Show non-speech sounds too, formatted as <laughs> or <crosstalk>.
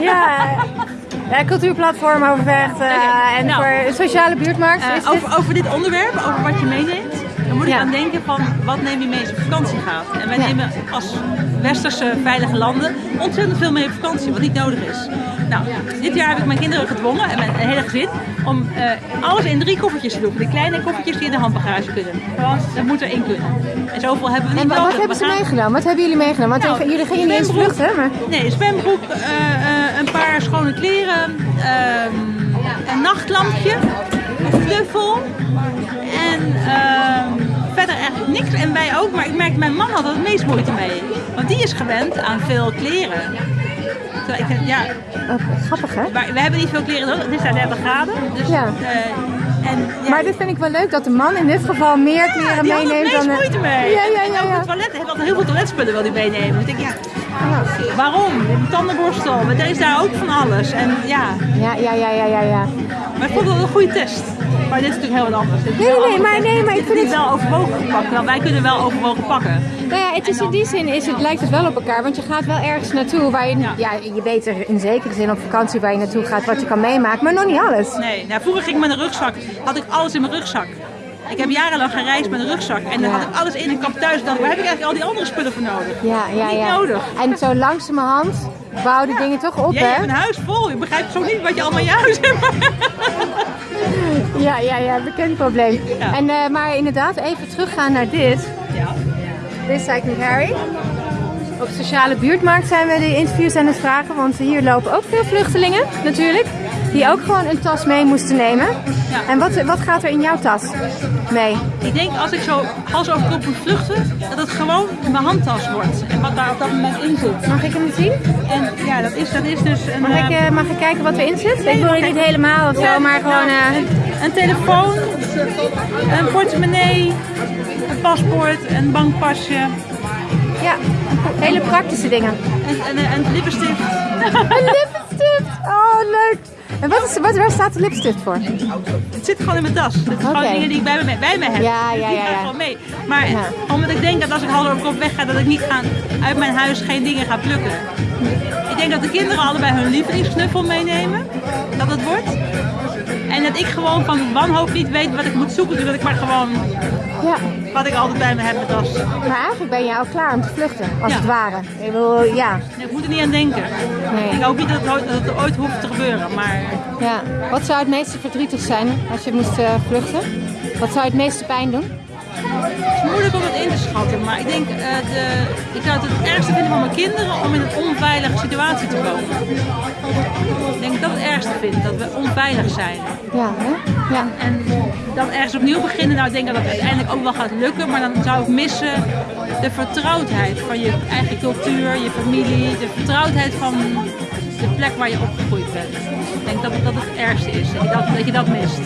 Ja, ja, cultuurplatform overvecht uh, en nou, voor sociale buurtmarkt. Uh, is over, over dit onderwerp, over wat je meeneemt, dan moet ik aan denken van wat neem je mee als je op vakantie gaat. En wij nemen als westerse veilige landen ontzettend veel mee op vakantie, wat niet nodig is. Nou, dit jaar heb ik mijn kinderen gedwongen en mijn hele gezin om eh, alles in drie koffertjes te doen. Die kleine koffertjes die in de handbagage kunnen. Dat moet erin kunnen. En zoveel hebben we niet nodig. wat hebben ze gaan- meegenomen? Wat hebben jullie meegenomen? Want Nou, jullie gingen niet eens vluchten, maar... Nee, een zwembroek, eh, eh, een paar schone kleren, ehm, een nachtlampje, een knuffel en ehm, ook, maar ik merk mijn man had het meest moeite mee. Want die is gewend aan veel kleren. Terwijl ik, denk, ja, Oh, grappig, hè? maar we hebben niet veel kleren nodig. Het is daar 30 graden. Dus, Ja. eh, en, ja, Maar dit vind ik wel leuk dat de man in dit geval meer kleren die meeneemt dan... moeite mee. Ja, ja, En ja. ook ja. het toilet, hij had heel veel toiletspullen wil hij meenemen. Dus ik denk, ja, waarom? Een tandenborstel, maar er is daar ook van alles. En ja, Ja, ja, ja, ja, ja, ja. maar ik vond wel een goede test. Maar dit is natuurlijk heel wat anders. Nee, nee, een maar- nee, maar ik vind niet wel overwogen gepakt. Nou, wij kunnen wel overwogen pakken. Nou ja, het is in die zin is het, lijkt het wel op elkaar, want je gaat wel ergens naartoe waar je, ja. Ja. je weet er in zekere zin op vakantie waar je naartoe gaat, wat je kan meemaken, maar nog niet alles. Nee, nou, vroeger ging ik met een rugzak, had ik alles in mijn rugzak. Ik heb jarenlang gereisd met een rugzak en dan Ja. had ik alles in en ik kwam thuis en dacht waar heb ik eigenlijk al die andere spullen voor nodig? Ja, ja, Niet ja. nodig. En zo langzamerhand bouwen die dingen toch op, Jij hebt hè? een huis vol, je begrijpt zo niet wat je allemaal in je huis hebt. <laughs> Ja, ja, ja, bekend probleem. Ja. En, eh, maar inderdaad, even teruggaan naar dit. Ja. Dit is eigenlijk Harry. Op sociale buurtmarkt zijn we de interviews aan het vragen, want hier lopen ook veel vluchtelingen natuurlijk. Die ook gewoon een tas mee moesten nemen. Ja. En wat, wat gaat er in jouw tas mee? Ik denk als ik zo hals over kop moet vluchten, dat het gewoon mijn handtas wordt. En wat daar op dat moment in zit. Mag ik hem zien? En ja, dat is, dat is dus een, Mag ik, eh, eh, mag ik kijken wat erin zit? Nee, ik wil je niet helemaal of zo, maar gewoon... nou, eh, een telefoon, een portemonnee, een paspoort, een bankpasje ja, hele praktische dingen. en, en, en lippenstift. <laughs> Een lipstift! Oh, leuk! En wat is, wat, waar staat de lipstift voor? Het zit gewoon in mijn tas. Het zijn gewoon dingen die ik bij me, bij me heb. Ja, Dus ja, die ja, gaan ja. gewoon mee. Maar Ja. omdat ik denk dat als ik over kop wegga, dat ik niet ga, uit mijn huis geen dingen ga plukken. Ik denk dat de kinderen allebei hun lievelingsknuffel meenemen. Dat het wordt. En dat ik gewoon van wanhoop niet weet wat ik moet zoeken. Dus dat ik maar gewoon Ja, wat ik altijd bij me heb mijn tas. maar eigenlijk ben je al klaar om te vluchten, als Ja. het ware. Ik bedoel, ja, Nee, ik moet er niet aan denken. Nee. Ik hoop niet dat het, ooit, dat het ooit hoeft te gebeuren. Maar ja. Wat zou het meeste verdrietig zijn als je moest eh, vluchten? Wat zou het meeste pijn doen? Het is moeilijk om het in te schatten. Maar ik denk, eh, de, ik zou het het ergste vinden van mijn kinderen om in een onveilige situatie te komen. Ik denk dat ik dat het ergste vind, dat we onveilig zijn. Ja, hè? Ja. En dan ergens opnieuw beginnen, nou ik denk dat het uiteindelijk ook wel gaat lukken. Maar dan zou ik missen de vertrouwdheid van je eigen cultuur, je familie. De vertrouwdheid van de plek waar je opgegroeid bent. Ik denk dat dat het ergste is, dat je dat, dat, je dat mist.